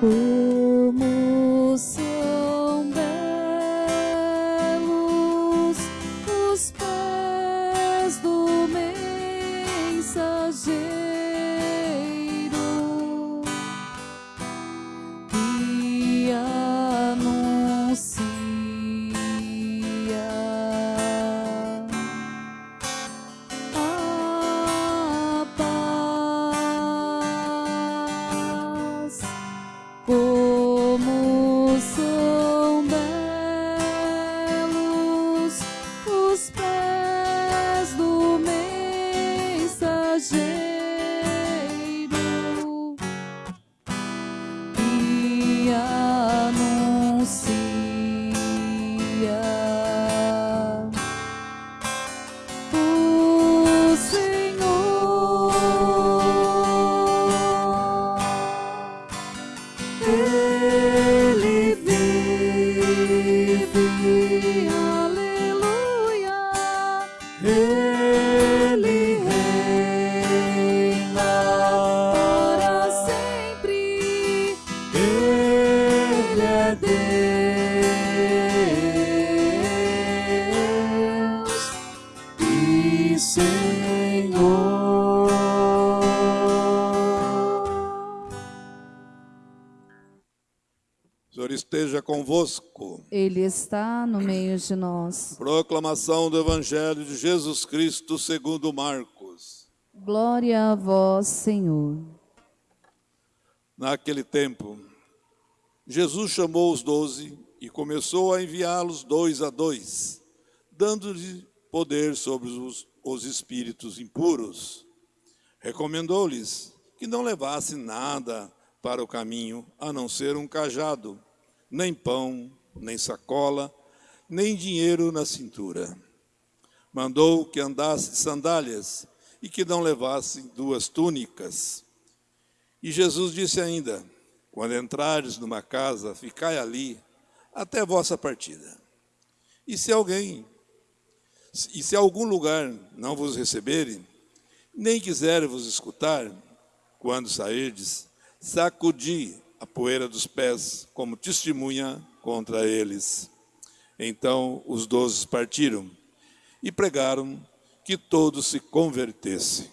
Como Ele Ele está no meio de nós. Proclamação do Evangelho de Jesus Cristo segundo Marcos. Glória a vós, Senhor. Naquele tempo, Jesus chamou os doze e começou a enviá-los dois a dois, dando-lhe poder sobre os, os espíritos impuros. Recomendou-lhes que não levassem nada para o caminho, a não ser um cajado, nem pão, nem sacola, nem dinheiro na cintura. Mandou que andassem sandálias e que não levassem duas túnicas. E Jesus disse ainda: Quando entrares numa casa, ficai ali até vossa partida. E se alguém, e se algum lugar não vos receberem, nem quiser vos escutar, quando sairdes, sacudi a poeira dos pés como testemunha contra eles. Então os doze partiram e pregaram que todos se convertessem.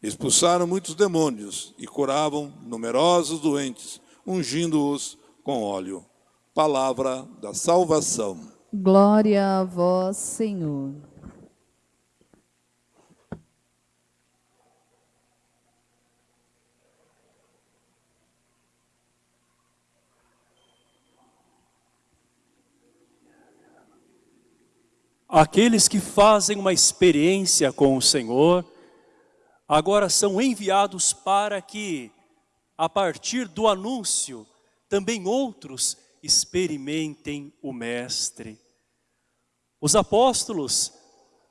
Expulsaram muitos demônios e curavam numerosos doentes, ungindo-os com óleo. Palavra da salvação. Glória a vós, Senhor. Aqueles que fazem uma experiência com o Senhor, agora são enviados para que, a partir do anúncio, também outros experimentem o Mestre. Os apóstolos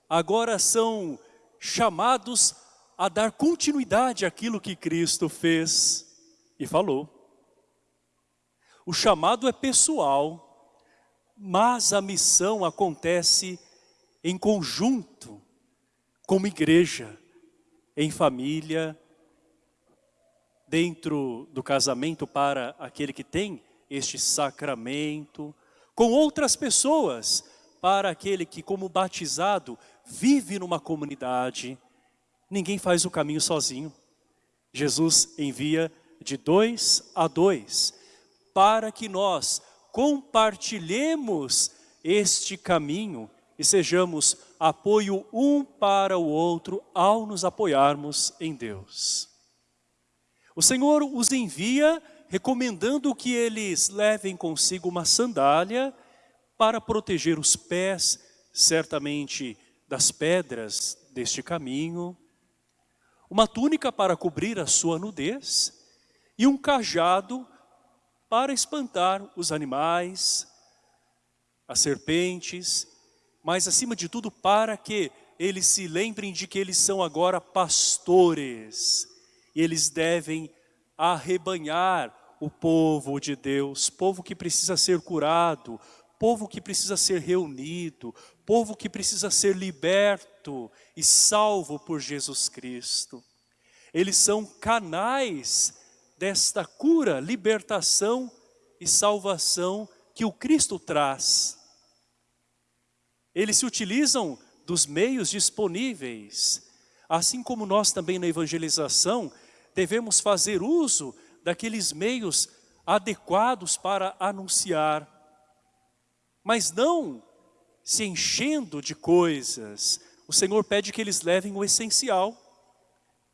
agora são chamados a dar continuidade àquilo que Cristo fez e falou. O chamado é pessoal, mas a missão acontece em conjunto, como igreja, em família, dentro do casamento para aquele que tem este sacramento, com outras pessoas, para aquele que, como batizado, vive numa comunidade. Ninguém faz o caminho sozinho. Jesus envia de dois a dois, para que nós compartilhemos este caminho e sejamos apoio um para o outro ao nos apoiarmos em Deus. O Senhor os envia recomendando que eles levem consigo uma sandália para proteger os pés, certamente das pedras deste caminho, uma túnica para cobrir a sua nudez e um cajado para espantar os animais, as serpentes, mas acima de tudo para que eles se lembrem de que eles são agora pastores e eles devem arrebanhar o povo de Deus, povo que precisa ser curado, povo que precisa ser reunido, povo que precisa ser liberto e salvo por Jesus Cristo. Eles são canais desta cura, libertação e salvação que o Cristo traz. Eles se utilizam dos meios disponíveis, assim como nós também na evangelização devemos fazer uso daqueles meios adequados para anunciar, mas não se enchendo de coisas. O Senhor pede que eles levem o essencial.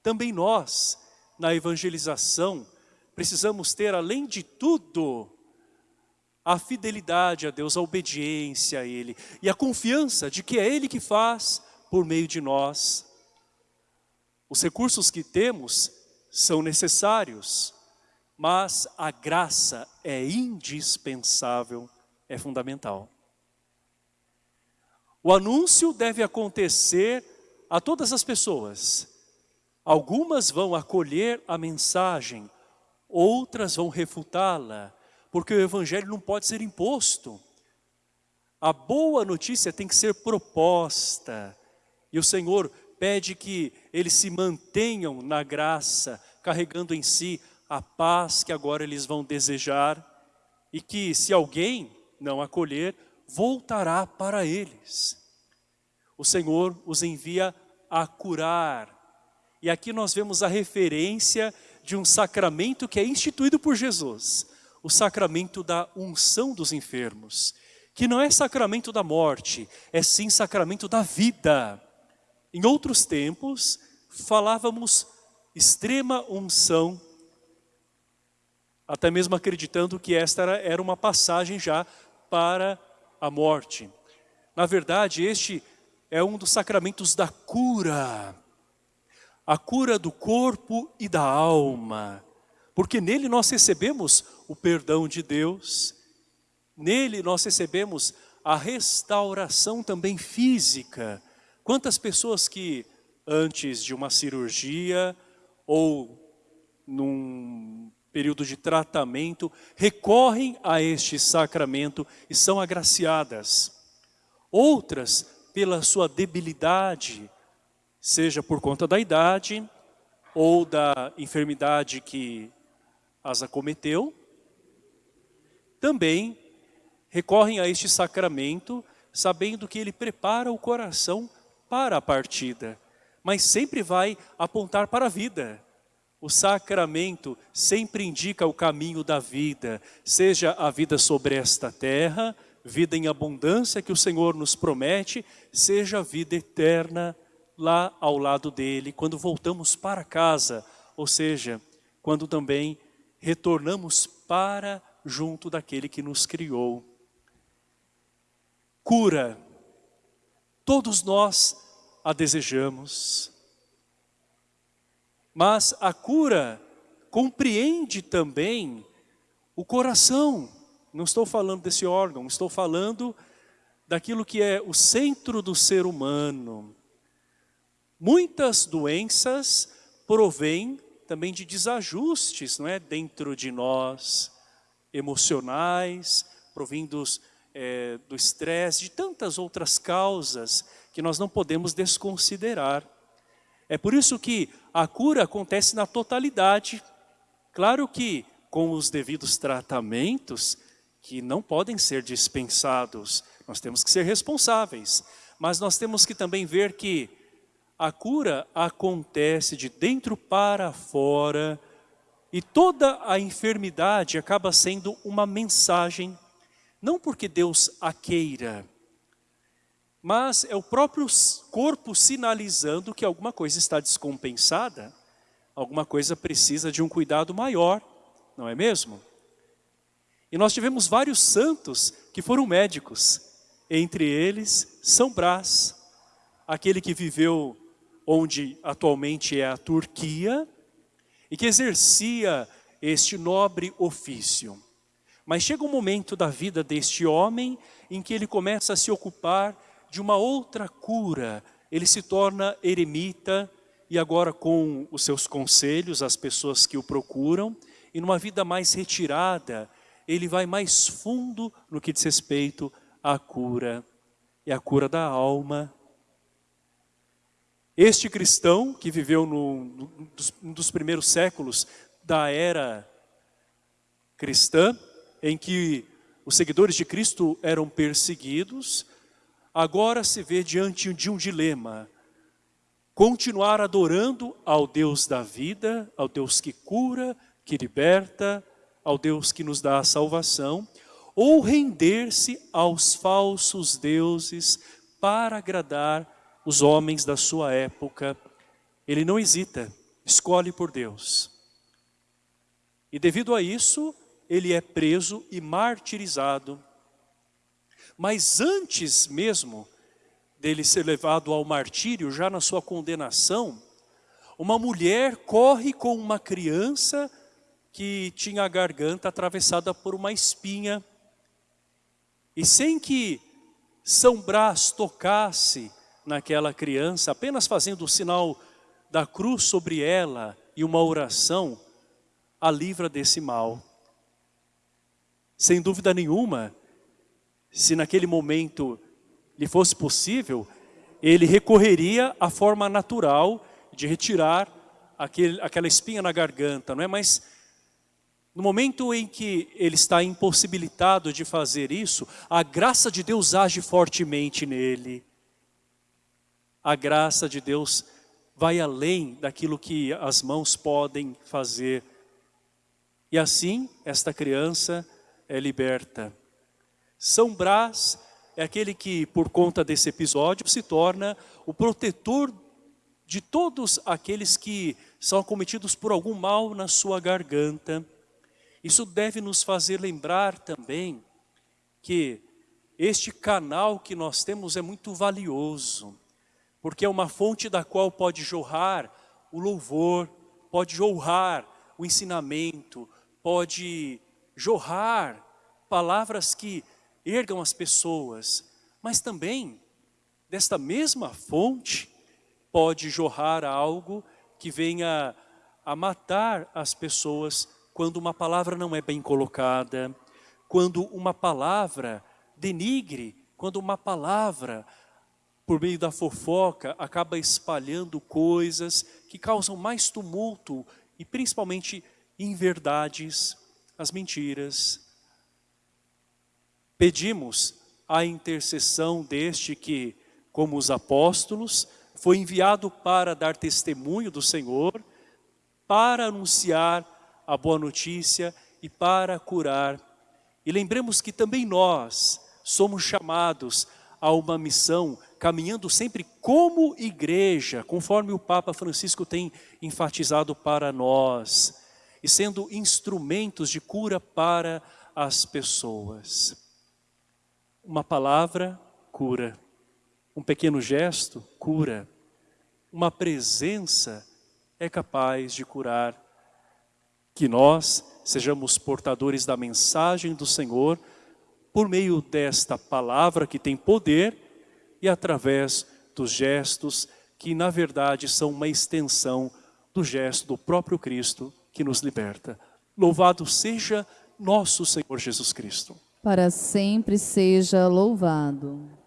Também nós, na evangelização, precisamos ter, além de tudo, a fidelidade a Deus, a obediência a Ele e a confiança de que é Ele que faz por meio de nós. Os recursos que temos são necessários, mas a graça é indispensável, é fundamental. O anúncio deve acontecer a todas as pessoas. Algumas vão acolher a mensagem, outras vão refutá-la, porque o evangelho não pode ser imposto. A boa notícia tem que ser proposta. E o Senhor pede que eles se mantenham na graça, carregando em si a paz que agora eles vão desejar e que se alguém não acolher, voltará para eles. O Senhor os envia a curar. E aqui nós vemos a referência de um sacramento que é instituído por Jesus, o sacramento da unção dos enfermos, que não é sacramento da morte, é sim sacramento da vida. Em outros tempos, falávamos extrema unção, até mesmo acreditando que esta era uma passagem já para a morte. Na verdade, este é um dos sacramentos da cura, a cura do corpo e da alma, porque nele nós recebemos o perdão de Deus, nele nós recebemos a restauração também física, Quantas pessoas que antes de uma cirurgia ou num período de tratamento recorrem a este sacramento e são agraciadas. Outras, pela sua debilidade, seja por conta da idade ou da enfermidade que as acometeu, também recorrem a este sacramento sabendo que ele prepara o coração para a partida, mas sempre vai apontar para a vida. O sacramento sempre indica o caminho da vida, seja a vida sobre esta terra, vida em abundância que o Senhor nos promete, seja a vida eterna lá ao lado dele, quando voltamos para casa, ou seja, quando também retornamos para junto daquele que nos criou. Cura Todos nós a desejamos. Mas a cura compreende também o coração. Não estou falando desse órgão, estou falando daquilo que é o centro do ser humano. Muitas doenças provêm também de desajustes não é? dentro de nós, emocionais, provindos é, do estresse, de tantas outras causas que nós não podemos desconsiderar. É por isso que a cura acontece na totalidade. Claro que com os devidos tratamentos, que não podem ser dispensados, nós temos que ser responsáveis. Mas nós temos que também ver que a cura acontece de dentro para fora, e toda a enfermidade acaba sendo uma mensagem não porque Deus a queira, mas é o próprio corpo sinalizando que alguma coisa está descompensada, alguma coisa precisa de um cuidado maior, não é mesmo? E nós tivemos vários santos que foram médicos, entre eles São Brás, aquele que viveu onde atualmente é a Turquia, e que exercia este nobre ofício. Mas chega um momento da vida deste homem em que ele começa a se ocupar de uma outra cura. Ele se torna eremita e agora com os seus conselhos, as pessoas que o procuram, e numa vida mais retirada, ele vai mais fundo no que diz respeito à cura, e à cura da alma. Este cristão que viveu no, no, um dos primeiros séculos da era cristã, em que os seguidores de Cristo eram perseguidos, agora se vê diante de um dilema. Continuar adorando ao Deus da vida, ao Deus que cura, que liberta, ao Deus que nos dá a salvação, ou render-se aos falsos deuses para agradar os homens da sua época. Ele não hesita, escolhe por Deus. E devido a isso, ele é preso e martirizado. Mas antes mesmo dele ser levado ao martírio, já na sua condenação, uma mulher corre com uma criança que tinha a garganta atravessada por uma espinha. E sem que São Brás tocasse naquela criança, apenas fazendo o sinal da cruz sobre ela e uma oração, a livra desse mal. Sem dúvida nenhuma, se naquele momento lhe fosse possível, ele recorreria à forma natural de retirar aquele, aquela espinha na garganta, não é? Mas no momento em que ele está impossibilitado de fazer isso, a graça de Deus age fortemente nele. A graça de Deus vai além daquilo que as mãos podem fazer. E assim, esta criança é liberta. São Brás é aquele que, por conta desse episódio, se torna o protetor de todos aqueles que são acometidos por algum mal na sua garganta. Isso deve nos fazer lembrar também que este canal que nós temos é muito valioso, porque é uma fonte da qual pode jorrar o louvor, pode jorrar o ensinamento, pode jorrar palavras que ergam as pessoas, mas também desta mesma fonte pode jorrar algo que venha a matar as pessoas quando uma palavra não é bem colocada, quando uma palavra denigre, quando uma palavra, por meio da fofoca, acaba espalhando coisas que causam mais tumulto e principalmente inverdades, as mentiras, Pedimos a intercessão deste que, como os apóstolos, foi enviado para dar testemunho do Senhor, para anunciar a boa notícia e para curar. E lembremos que também nós somos chamados a uma missão, caminhando sempre como igreja, conforme o Papa Francisco tem enfatizado para nós, e sendo instrumentos de cura para as pessoas. Uma palavra cura, um pequeno gesto cura, uma presença é capaz de curar. Que nós sejamos portadores da mensagem do Senhor por meio desta palavra que tem poder e através dos gestos que na verdade são uma extensão do gesto do próprio Cristo que nos liberta. Louvado seja nosso Senhor Jesus Cristo para sempre seja louvado.